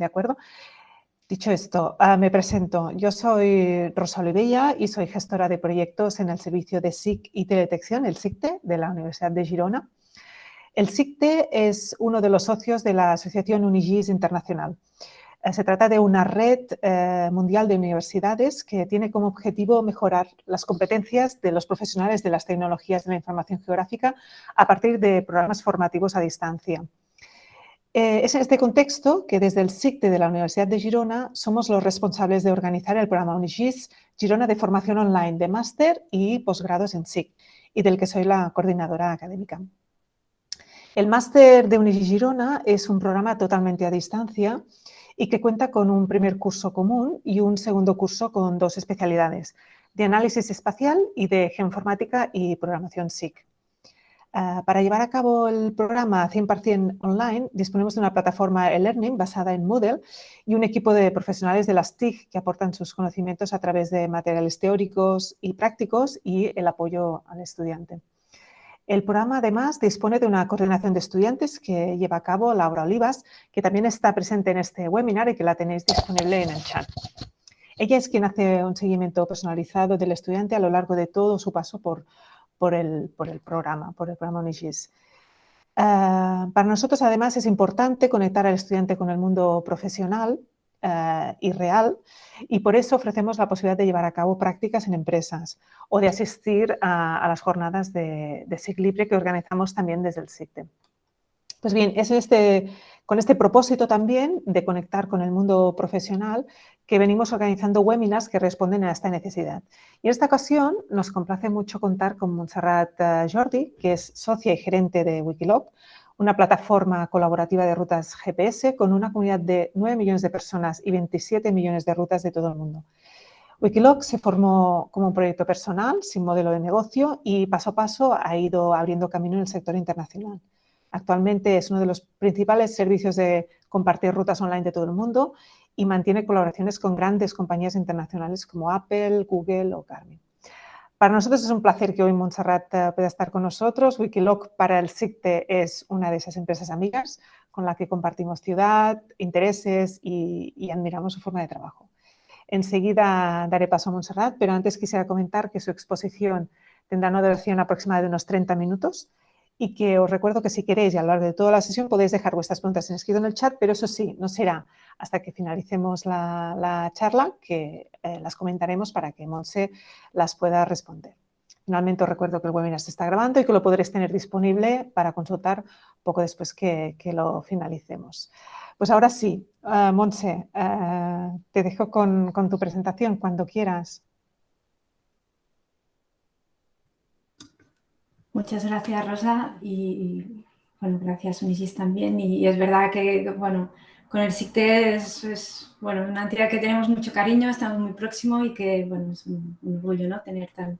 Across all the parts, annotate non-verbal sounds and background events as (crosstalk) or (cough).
¿de acuerdo? Dicho esto, ah, me presento. Yo soy Rosa Olivella y soy gestora de proyectos en el servicio de SIC y Teledetección, el SICTE, de la Universidad de Girona. El SICTE es uno de los socios de la Asociación Unigis Internacional. Eh, se trata de una red eh, mundial de universidades que tiene como objetivo mejorar las competencias de los profesionales de las tecnologías de la información geográfica a partir de programas formativos a distancia. Eh, es en este contexto que desde el SICTE de la Universidad de Girona somos los responsables de organizar el programa Unigis Girona de formación online de máster y posgrados en SIC y del que soy la coordinadora académica. El máster de Unigis Girona es un programa totalmente a distancia y que cuenta con un primer curso común y un segundo curso con dos especialidades, de análisis espacial y de geoinformática y programación SIC. Ah, para llevar a cabo el programa 100% online, disponemos de una plataforma e-learning basada en Moodle y un equipo de profesionales de las TIC que aportan sus conocimientos a través de materiales teóricos y prácticos y el apoyo al estudiante. El programa además dispone de una coordinación de estudiantes que lleva a cabo Laura Olivas, que también está presente en este webinar y que la tenéis disponible en el chat. Ella es quien hace un seguimiento personalizado del estudiante a lo largo de todo su paso por, por el, programa, por el programa Unigis. Eh, para nosotros, además, es importante conectar al estudiante con el mundo profesional eh, y real y por eso ofrecemos la posibilidad de llevar a cabo prácticas en empresas o de asistir a, las jornadas de, de Libre que organizamos también desde el SICTE. Pues bien, es este, con este propósito también de conectar con el mundo profesional que venimos organizando webinars que responden a esta necesidad. Y en esta ocasión nos complace mucho contar con Montserrat eh, Jordi, que es socia y gerente de Wikiloc, una plataforma colaborativa de rutas GPS con una comunidad de 9 millones de personas y 27 millones de rutas de todo el mundo. Wikiloc se formó como un proyecto personal, sin modelo de negocio y paso a paso ha ido abriendo camino en el sector internacional. Actualmente es uno de los principales servicios de compartir rutas online de todo el mundo y mantiene colaboraciones con grandes compañías internacionales como Apple, Google o Garmin. Para nosotros es un placer que hoy Montserrat eh, pueda estar con nosotros. Wikiloc para el SICTE es una de esas empresas amigas con la que compartimos ciudad, intereses y, admiramos su forma de trabajo. Enseguida daré paso a Montserrat, pero antes quisiera comentar que su exposición tendrá una duración aproximada de unos 30 minutos y que os recuerdo que si queréis a lo largo de toda la sesión podéis dejar vuestras preguntas en escrito en el chat, pero eso sí, no será hasta que finalicemos la, charla que eh, las comentaremos para que Monse las pueda responder. Finalmente os recuerdo que el webinar se está grabando y que lo podréis tener disponible para consultar poco después que, lo finalicemos. Pues ahora sí, uh, Monse, eh, te dejo con tu presentación cuando quieras. Muchas gracias, Rosa, y, bueno, gracias, Unisis, también. Y, es verdad que, bueno, con el SICTE es, bueno, una entidad que tenemos mucho cariño, estamos muy próximos y que, bueno, es un, orgullo, ¿no?, tener tan,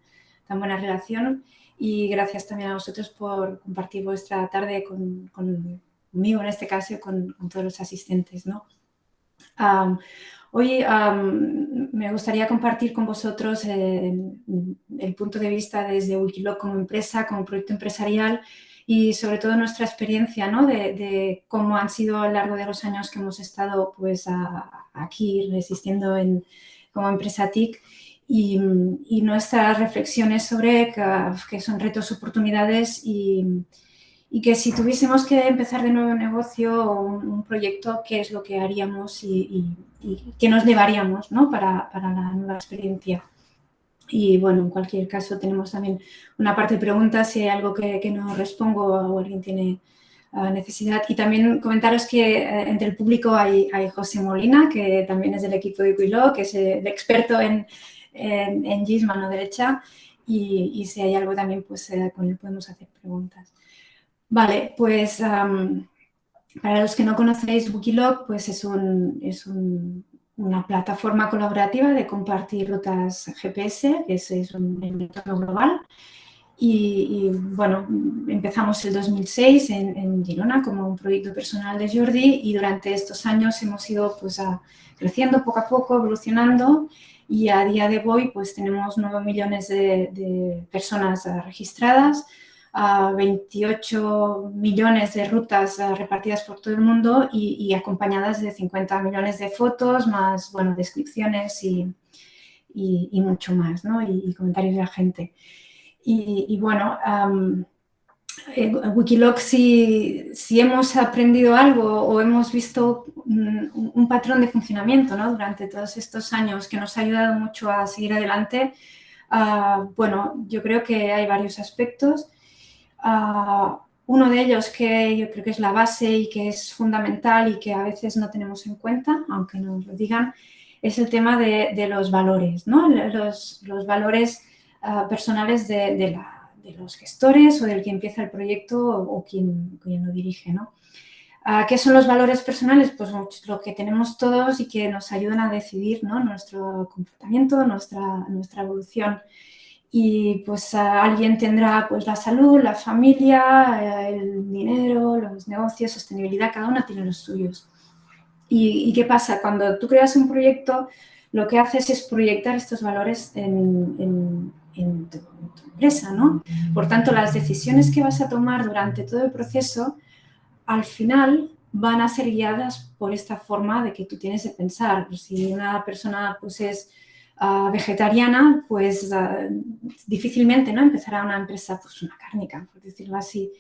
tan buena relación. Y gracias también a vosotros por compartir vuestra tarde con, conmigo, en este caso, y con, todos los asistentes, ¿no? Hoy me gustaría compartir con vosotros eh, el punto de vista desde Wikiloc como empresa, como proyecto empresarial y sobre todo nuestra experiencia ¿no? de, cómo han sido a lo largo de los años que hemos estado pues, aquí resistiendo en, como empresa TIC y, nuestras reflexiones sobre qué son retos, oportunidades y, y que si tuviésemos que empezar de nuevo un negocio o un, proyecto, qué es lo que haríamos y, qué nos llevaríamos ¿no? para, para, la nueva experiencia. Y bueno, en cualquier caso tenemos también una parte de preguntas, si hay algo que, que no respondo o alguien tiene ah, necesidad. Y también comentaros que eh, entre el público hay, hay, José Molina, que también es del equipo de Quilo, que es el experto en, en, GIS, mano derecha, y, y, si hay algo también, pues eh, con él podemos hacer preguntas. Vale, pues para los que no conocéis Wikiloc, pues es, una plataforma colaborativa de compartir rutas GPS, que es, un entorno global. Y, bueno, empezamos el 2006 en, Girona como un proyecto personal de Jordi y durante estos años hemos ido pues, creciendo poco a poco, evolucionando y a día de hoy pues tenemos 9 millones de personas registradas, a 28 millones de rutas eh, repartidas por todo el mundo y, acompañadas de 50 millones de fotos, más, bueno, descripciones y, y mucho más, ¿no? Y, comentarios de la gente. Y, bueno, en Wikiloc si, si, hemos aprendido algo o hemos visto un, patrón de funcionamiento ¿no? durante todos estos años que nos ha ayudado mucho a seguir adelante, ah, bueno, yo creo que hay varios aspectos. Uno de ellos que yo creo que es la base y que es fundamental y que a veces no tenemos en cuenta, aunque nos lo digan, es el tema de, los valores, ¿no? los, los valores ah, personales de, los gestores o del que empieza el proyecto o, quien, quien, lo dirige. ¿no? Ah, ¿Qué son los valores personales? Pues lo que tenemos todos y que nos ayudan a decidir ¿no? nuestro comportamiento, nuestra, nuestra evolución y pues alguien tendrá pues la salud, la familia, eh, el dinero, los negocios, sostenibilidad, cada uno tiene los suyos. ¿Y, qué pasa? Cuando tú creas un proyecto, lo que haces es proyectar estos valores en, tu, empresa, ¿no? Por tanto, las decisiones que vas a tomar durante todo el proceso, al final van a ser guiadas por esta forma de que tú tienes de pensar. Si una persona pues es ah, vegetariana, pues ah, difícilmente ¿no? empezará una empresa, pues una cárnica, por decirlo así.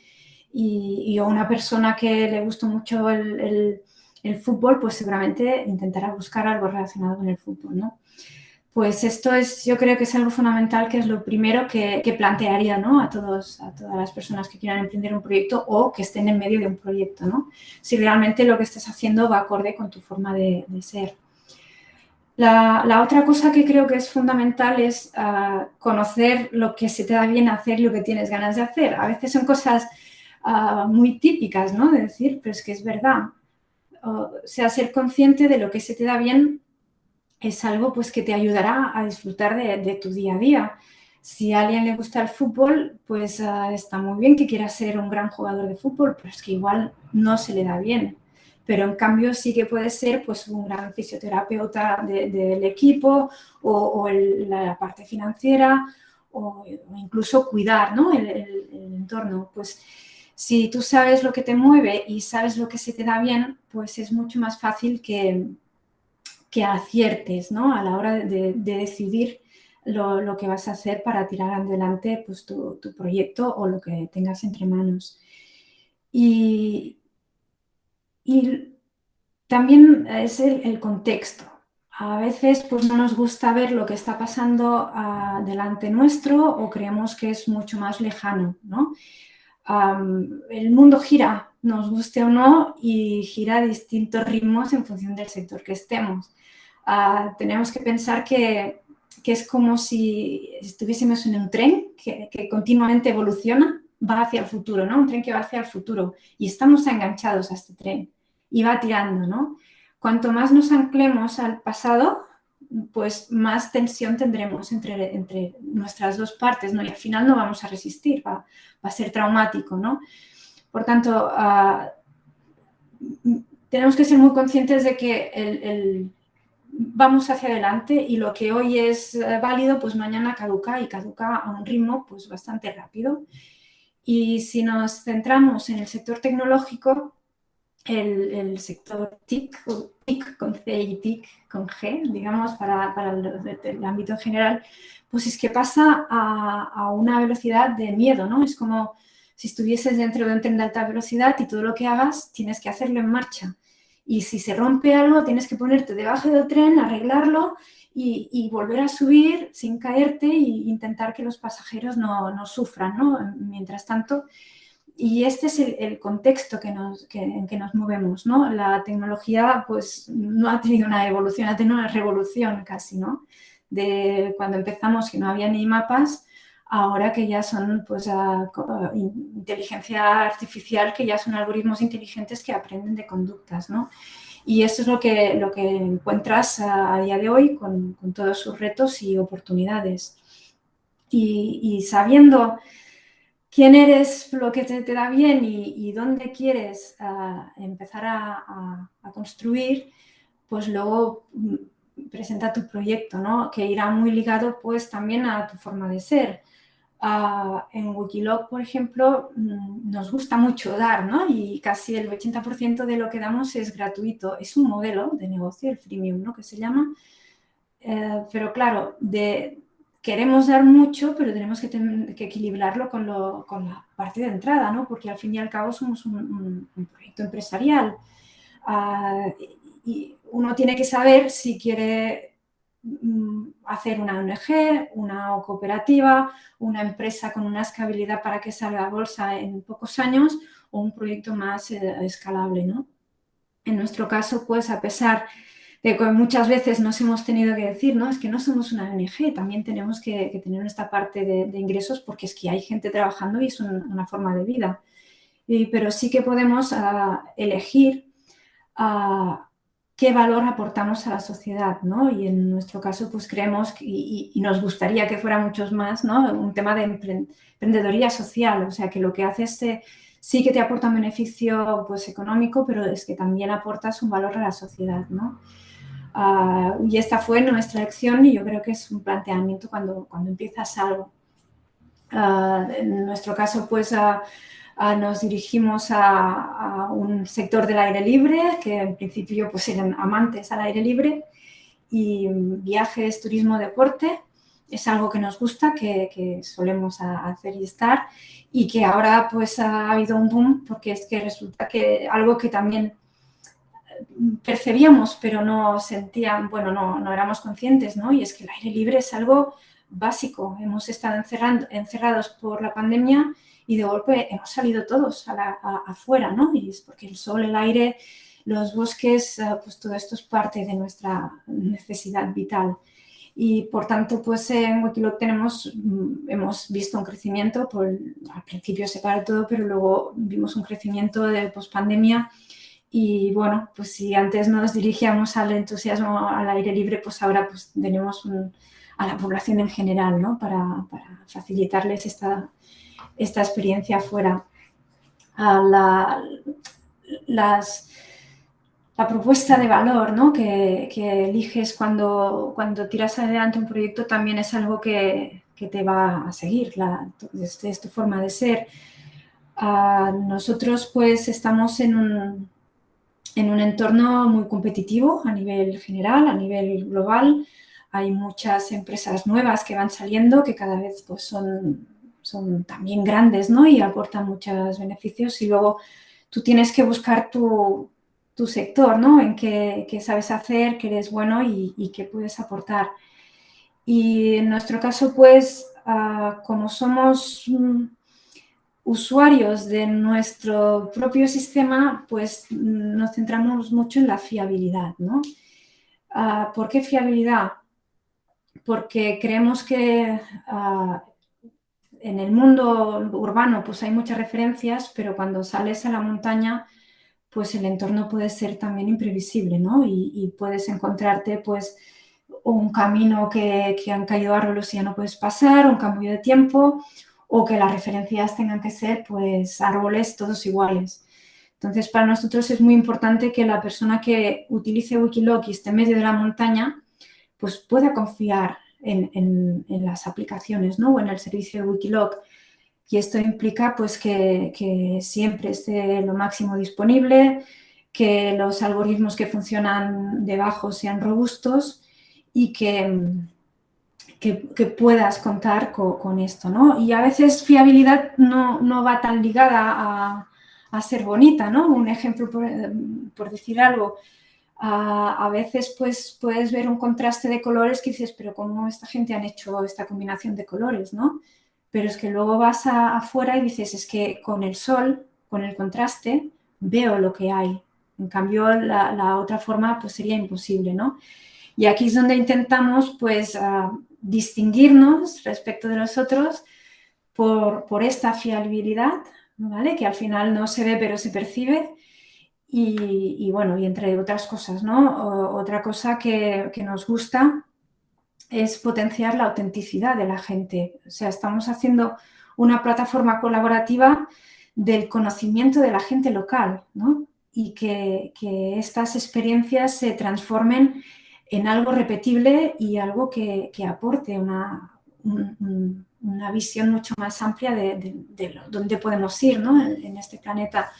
Y, y una persona que le gusta mucho el el fútbol, pues seguramente intentará buscar algo relacionado con el fútbol, ¿no? Pues esto es, yo creo que es algo fundamental, que es lo primero que, plantearía ¿no? a, todos, a todas las personas que quieran emprender un proyecto o que estén en medio de un proyecto, ¿no? Si realmente lo que estás haciendo va acorde con tu forma de, ser. La, otra cosa que creo que es fundamental es ah, conocer lo que se te da bien hacer y lo que tienes ganas de hacer. A veces son cosas ah, muy típicas, ¿no? De decir, pero es que es verdad o sea, ser consciente de lo que se te da bien es algo pues que te ayudará a disfrutar de, tu día a día. Si a alguien le gusta el fútbol, pues ah, está muy bien que quiera ser un gran jugador de fútbol, pero es que igual no se le da bien. Pero en cambio sí que puede ser pues un gran fisioterapeuta del equipo o, la parte financiera o, incluso cuidar ¿no? el, el entorno. Pues si tú sabes lo que te mueve y sabes lo que se te da bien, pues es mucho más fácil que, que aciertes ¿no? a la hora de, decidir lo, que vas a hacer para tirar adelante pues, tu, proyecto o lo que tengas entre manos. Y, también es el, contexto. A veces pues, no nos gusta ver lo que está pasando ah, delante nuestro o creemos que es mucho más lejano. ¿no? el mundo gira, nos guste o no, y gira a distintos ritmos en función del sector que estemos. Ah, tenemos que pensar que, es como si estuviésemos en un tren que, continuamente evoluciona, va hacia el futuro, ¿no? Un tren que va hacia el futuro y estamos enganchados a este tren y va tirando, ¿no? Cuanto más nos anclemos al pasado, pues más tensión tendremos entre, entre nuestras dos partes, ¿no? Y al final no vamos a resistir, va, a ser traumático, ¿no? Por tanto, ah, tenemos que ser muy conscientes de que el, vamos hacia adelante y lo que hoy es eh, válido, pues mañana caduca y caduca a un ritmo pues bastante rápido. Y si nos centramos en el sector tecnológico, el, sector TIC, TIC con C y TIC con G, digamos, para, para el, ámbito general, pues es que pasa a, a, una velocidad de miedo, ¿no? Es como si estuvieses dentro de un tren de alta velocidad y todo lo que hagas tienes que hacerlo en marcha. Y si se rompe algo, tienes que ponerte debajo del tren, arreglarlo y, volver a subir sin caerte e intentar que los pasajeros no, no sufran, ¿no? Mientras tanto, y este es el, contexto que nos, en que nos movemos, ¿no? La tecnología, pues, no ha tenido una evolución, ha tenido una revolución casi, ¿no? De cuando empezamos que no había ni mapas, ahora que ya son, pues, inteligencia artificial, que ya son algoritmos inteligentes que aprenden de conductas, ¿no? Y eso es lo que, lo que encuentras a, día de hoy con, con, todos sus retos y oportunidades. Y, y sabiendo quién eres, lo que te, da bien y, dónde quieres ah, empezar a, construir, pues luego mm, presenta tu proyecto, ¿no? Que irá muy ligado pues también a tu forma de ser. Ah, en Wikiloc, por ejemplo, mm, nos gusta mucho dar, ¿no? Y casi el 80% de lo que damos es gratuito. Es un modelo de negocio, el freemium, ¿no? Que se llama. Eh, pero claro, queremos dar mucho, pero tenemos que, equilibrarlo con, la parte de entrada, ¿no? Porque al fin y al cabo somos un, proyecto empresarial. Ah, y uno tiene que saber si quiere hacer una ONG, una cooperativa, una empresa con una escalabilidad para que salga a bolsa en pocos años o un proyecto más eh, escalable. ¿no? En nuestro caso, pues a pesar de que muchas veces nos hemos tenido que decir, no, es que no somos una ONG, también tenemos que, tener esta parte de, ingresos porque es que hay gente trabajando y es una forma de vida. pero sí que podemos ah, elegir uh, qué valor aportamos a la sociedad, ¿no? Y en nuestro caso, pues creemos y, nos gustaría que fuera muchos más, ¿no? Un tema de emprendedoría social, o sea, que lo que haces sí que te aporta un beneficio pues, económico, pero es que también aportas un valor a la sociedad, ¿no? Ah, y esta fue nuestra elección y yo creo que es un planteamiento cuando, cuando empiezas algo. Ah, en nuestro caso, pues nos dirigimos a, un sector del aire libre, que en principio pues eran amantes al aire libre, y viajes, turismo, deporte, es algo que nos gusta, que, solemos hacer y estar, y que ahora pues ha habido un boom, porque es que resulta que algo que también percibíamos, pero no sentían, bueno, no, no éramos conscientes, ¿no? Y es que el aire libre es algo básico. Hemos estado encerrados por la pandemia y de golpe hemos salido todos afuera, ¿no? Y es porque el sol, el aire, los bosques, eh, pues todo esto es parte de nuestra necesidad vital. Y por tanto, pues en Wikiloc tenemos, mm, hemos visto un crecimiento, por, al principio se para todo, pero luego vimos un crecimiento de pospandemia y bueno, pues si antes nos dirigíamos al entusiasmo al aire libre, pues ahora pues tenemos a la población en general, ¿no? Para facilitarles esta, esta experiencia fuera. La, las, la propuesta de valor ¿no? que, eliges cuando, cuando tiras adelante un proyecto también es algo que, te va a seguir, la, es, tu forma de ser. nosotros pues estamos en un, en un entorno muy competitivo a nivel general, a nivel global. Hay muchas empresas nuevas que van saliendo que cada vez pues, son son también grandes ¿no? y aportan muchos beneficios y luego tú tienes que buscar tu, sector, ¿no? En qué, sabes hacer, qué eres bueno y, qué puedes aportar. Y en nuestro caso, pues, ah, como somos mm, usuarios de nuestro propio sistema, pues mm, nos centramos mucho en la fiabilidad, ¿no? Ah, ¿Por qué fiabilidad? Porque creemos que ah, en el mundo urbano pues hay muchas referencias, pero cuando sales a la montaña pues el entorno puede ser también imprevisible, ¿no? Y, puedes encontrarte pues un camino que, han caído árboles y ya no puedes pasar, un cambio de tiempo, o que las referencias tengan que ser pues árboles todos iguales. Entonces, para nosotros es muy importante que la persona que utilice Wikiloc y esté en medio de la montaña, pues pueda confiar en, las aplicaciones ¿no? o en el servicio de Wikiloc. Y esto implica pues, que, siempre esté lo máximo disponible, que los algoritmos que funcionan debajo sean robustos y que, que, puedas contar con, esto. ¿no? Y a veces fiabilidad no, no va tan ligada a, a, ser bonita. ¿no? Un ejemplo, por, por decir algo, a, veces pues, puedes ver un contraste de colores que dices, pero ¿cómo esta gente han hecho esta combinación de colores? ¿no? Pero es que luego vas afuera y dices, es que con el sol, con el contraste, veo lo que hay. En cambio, la, otra forma pues sería imposible, ¿no? Y aquí es donde intentamos pues distinguirnos respecto de los otros por, por esta fiabilidad, ¿vale? Que al final no se ve pero se percibe y, bueno, y entre otras cosas, ¿no? otra cosa que, nos gusta es potenciar la autenticidad de la gente. O sea, estamos haciendo una plataforma colaborativa del conocimiento de la gente local, ¿no? Y que, estas experiencias se transformen en algo repetible y algo que, aporte una, una visión mucho más amplia de, dónde podemos ir ¿no? en, este planeta.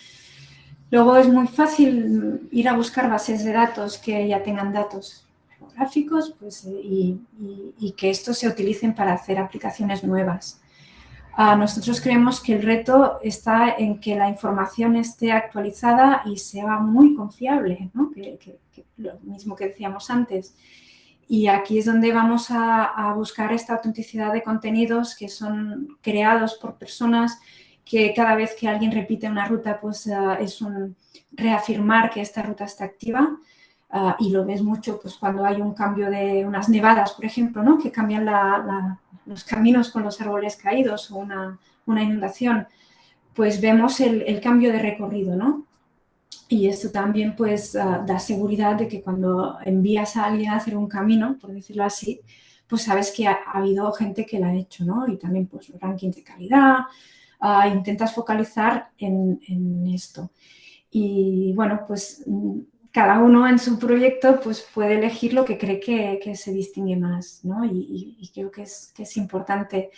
Luego es muy fácil ir a buscar bases de datos que ya tengan datos geográficos pues, y, y que estos se utilicen para hacer aplicaciones nuevas nosotros creemos que el reto está en que la información esté actualizada y sea muy confiable, ¿no? lo mismo que decíamos antes. Y aquí es donde vamos a, buscar esta autenticidad de contenidos que son creados por personas que cada vez que alguien repite una ruta, pues eh, es un reafirmar que esta ruta está activa. Ah, y lo ves mucho pues, cuando hay un cambio de unas nevadas, por ejemplo, ¿no? que cambian los caminos con los árboles caídos o una, inundación, pues vemos el, cambio de recorrido. ¿no? Y esto también pues, ah, da seguridad de que cuando envías a alguien a hacer un camino, por decirlo así, pues sabes que ha, habido gente que lo ha hecho, ¿no? Y también pues rankings de calidad, ah, intentas focalizar en, en esto. Y bueno, pues cada uno en su proyecto pues puede elegir lo que cree que, se distingue más, ¿no? Y, creo que es, es, importante.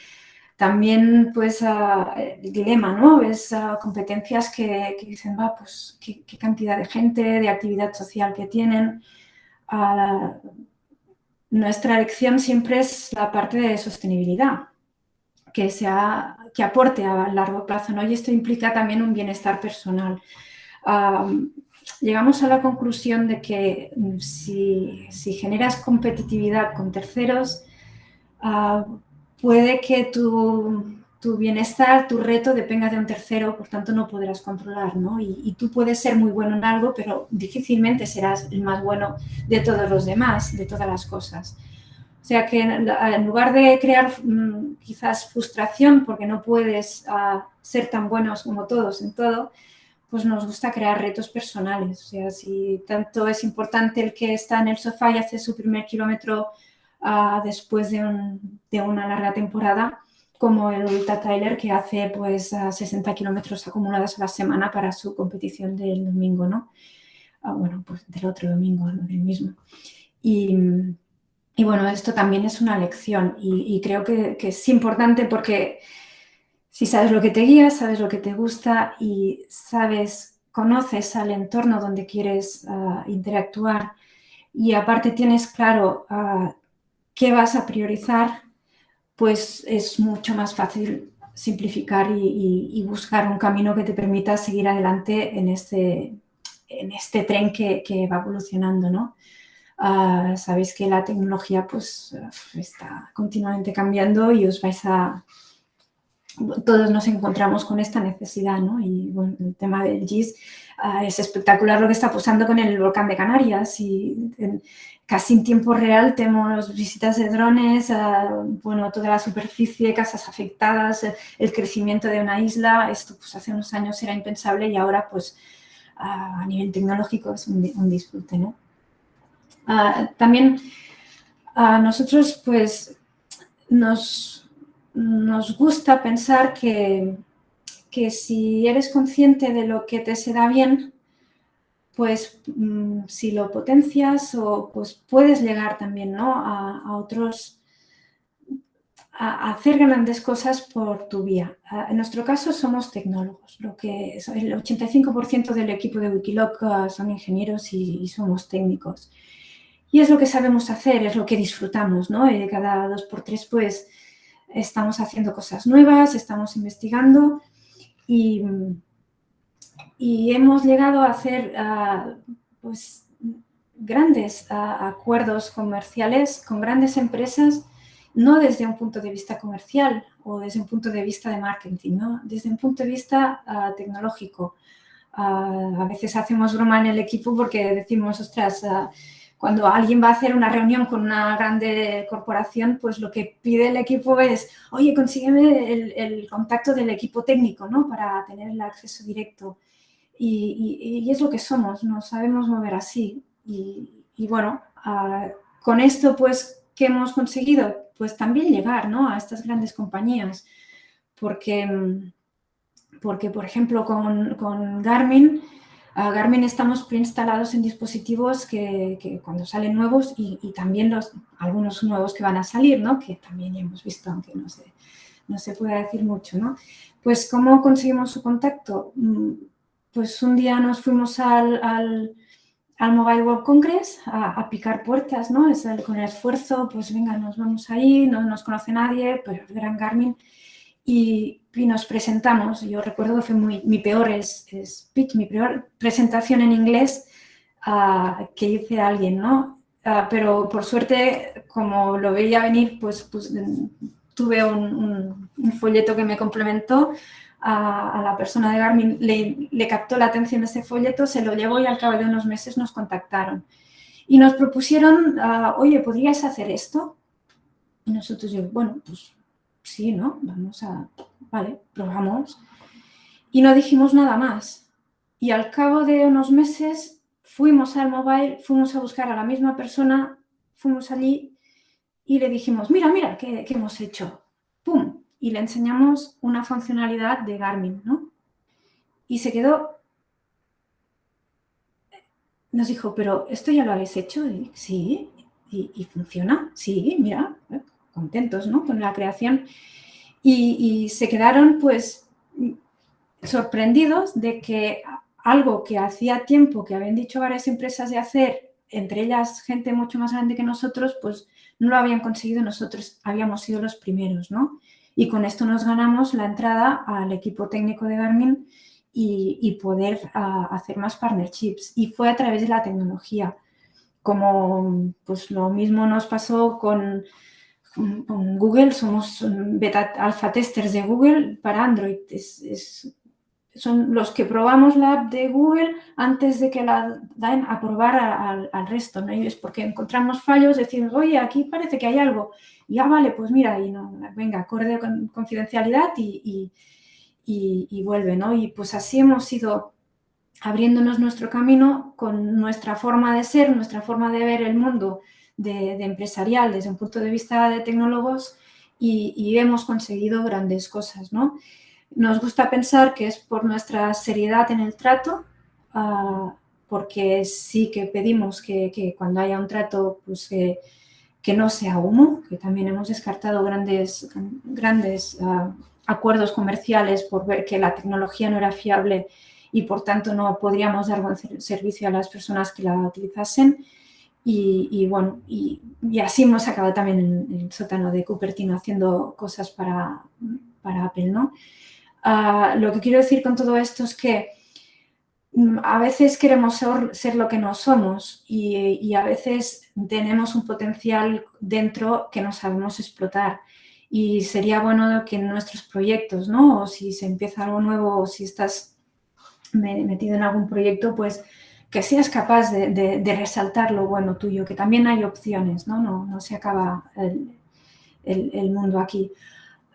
También, pues, ah, el dilema, ¿no? Ves ah, competencias que, dicen, va, pues, ¿qué, cantidad de gente, de actividad social que tienen. Ah, nuestra elección siempre es la parte de sostenibilidad, que, sea, que aporte a largo plazo, ¿no? Y esto implica también un bienestar personal llegamos a la conclusión de que mm, si, generas competitividad con terceros, ah, puede que tu, bienestar, tu reto dependa de un tercero, por tanto no podrás controlar, ¿no? Y, tú puedes ser muy bueno en algo, pero difícilmente serás el más bueno de todos los demás, de todas las cosas. O sea que en, lugar de crear mm, quizás frustración porque no puedes ah, ser tan buenos como todos en todo, pues nos gusta crear retos personales. O sea, si tanto es importante el que está en el sofá y hace su primer kilómetro ah, después de, una larga temporada, como el Ultra Tyler que hace pues 60 kilómetros acumulados a la semana para su competición del domingo, ¿no? Ah, bueno, pues del otro domingo, no del mismo. Y, bueno, esto también es una lección y, creo que, que es importante porque si sabes lo que te guía, sabes lo que te gusta y sabes, conoces al entorno donde quieres ah, interactuar y aparte tienes claro uh, qué vas a priorizar, pues es mucho más fácil simplificar y, buscar un camino que te permita seguir adelante en este, en este tren que, va evolucionando, ¿no? Ah, sabéis que la tecnología pues está continuamente cambiando y os vais a, todos nos encontramos con esta necesidad, ¿no? Y bueno, el tema del GIS ah, es espectacular lo que está pasando con el volcán de Canarias y casi en tiempo real tenemos visitas de drones, ah, bueno, toda la superficie, casas afectadas, el, crecimiento de una isla, esto pues hace unos años era impensable y ahora pues a nivel tecnológico es un, un disfrute, ¿no? También nosotros pues nos nos gusta pensar que, que, si eres consciente de lo que te se da bien, pues mm, si lo potencias o pues puedes llegar también ¿no? a, otros, a, hacer grandes cosas por tu vía. En nuestro caso somos tecnólogos, lo que el 85% del equipo de Wikiloc ah, son ingenieros y, somos técnicos. Y es lo que sabemos hacer, es lo que disfrutamos, ¿no? Y cada dos por tres, pues, estamos haciendo cosas nuevas, estamos investigando y, hemos llegado a hacer pues, grandes acuerdos comerciales con grandes empresas, no desde un punto de vista comercial o desde un punto de vista de marketing, ¿no? desde un punto de vista tecnológico. a veces hacemos broma en el equipo porque decimos, ostras, cuando alguien va a hacer una reunión con una grande corporación, pues lo que pide el equipo es, oye, consígueme el, contacto del equipo técnico, ¿no? Para tener el acceso directo. Y, es lo que somos, nos sabemos mover así. Y, bueno, ah, con esto, pues, ¿qué hemos conseguido? Pues también llegar, ¿no? A estas grandes compañías. Porque, porque por ejemplo, con, con Garmin, Garmin estamos preinstalados en dispositivos que, cuando salen nuevos y, también los, algunos nuevos que van a salir, ¿no? que también hemos visto, aunque no sé, no se puede decir mucho, ¿no? Pues, ¿cómo conseguimos su contacto? Mm, pues un día nos fuimos al, al, Mobile World Congress a, picar puertas, ¿no? Es con el esfuerzo, pues venga, nos vamos ahí, no nos conoce nadie, pero el Gran Garmin, y, nos presentamos. Yo recuerdo que fue muy, mi peor speech, mi peor presentación en inglés uh, que hice a alguien, ¿no? Uh, pero por suerte, como lo veía venir, pues, pues tuve un, folleto que me complementó a, la persona de Garmin, le, captó la atención ese folleto, se lo llevó y al cabo de unos meses nos contactaron. Y nos propusieron, uh, oye, ¿podrías hacer esto? Y nosotros yo, bueno, pues sí, ¿no? Vamos a, vale, probamos. Y no dijimos nada más. Y al cabo de unos meses fuimos al mobile, fuimos a buscar a la misma persona, fuimos allí y le dijimos, mira, mira, ¿qué, hemos hecho? ¡Pum! Y le enseñamos una funcionalidad de Garmin, ¿no? Y se quedó... Nos dijo, pero ¿esto ya lo habéis hecho? sí. ¿Y, funciona? Sí, mira. Contentos, ¿no? Con la creación. Y, se quedaron, pues, sorprendidos de que algo que hacía tiempo que habían dicho varias empresas de hacer, entre ellas gente mucho más grande que nosotros, pues no lo habían conseguido, nosotros habíamos sido los primeros, ¿no? Y con esto nos ganamos la entrada al equipo técnico de Garmin y, poder ah, hacer más partnerships. Y fue a través de la tecnología. Como pues lo mismo nos pasó con, con Google, somos beta alfa testers de Google para Android. es son los que probamos la app de Google antes de que la den a probar al resto, ¿no? Y es porque encontramos fallos, decimos, oye, aquí parece que hay algo. Y ah, vale, pues mira, y no, venga, acorde con confidencialidad y, y, vuelve, ¿no? Y pues así hemos ido abriéndonos nuestro camino con nuestra forma de ser, nuestra forma de ver el mundo de, de empresarial desde un punto de vista de tecnólogos y, hemos conseguido grandes cosas, ¿no? Nos gusta pensar que es por nuestra seriedad en el trato, ah, porque sí que pedimos que, cuando haya un trato, pues que no sea humo, que también hemos descartado grandes, grandes ah, acuerdos comerciales por ver que la tecnología no era fiable y por tanto no podríamos dar buen servicio a las personas que la utilizasen. Y, bueno, y, así hemos acabado también en, el sótano de Cupertino haciendo cosas para, para Apple, ¿no? Ah, lo que quiero decir con todo esto es que mm, a veces queremos ser, lo que no somos y, a veces tenemos un potencial dentro que no sabemos explotar. Y sería bueno que en nuestros proyectos, ¿no? O si se empieza algo nuevo o si estás metido en algún proyecto, pues que seas capaz de, resaltar lo bueno tuyo, que también hay opciones, ¿no? No, se acaba el mundo aquí.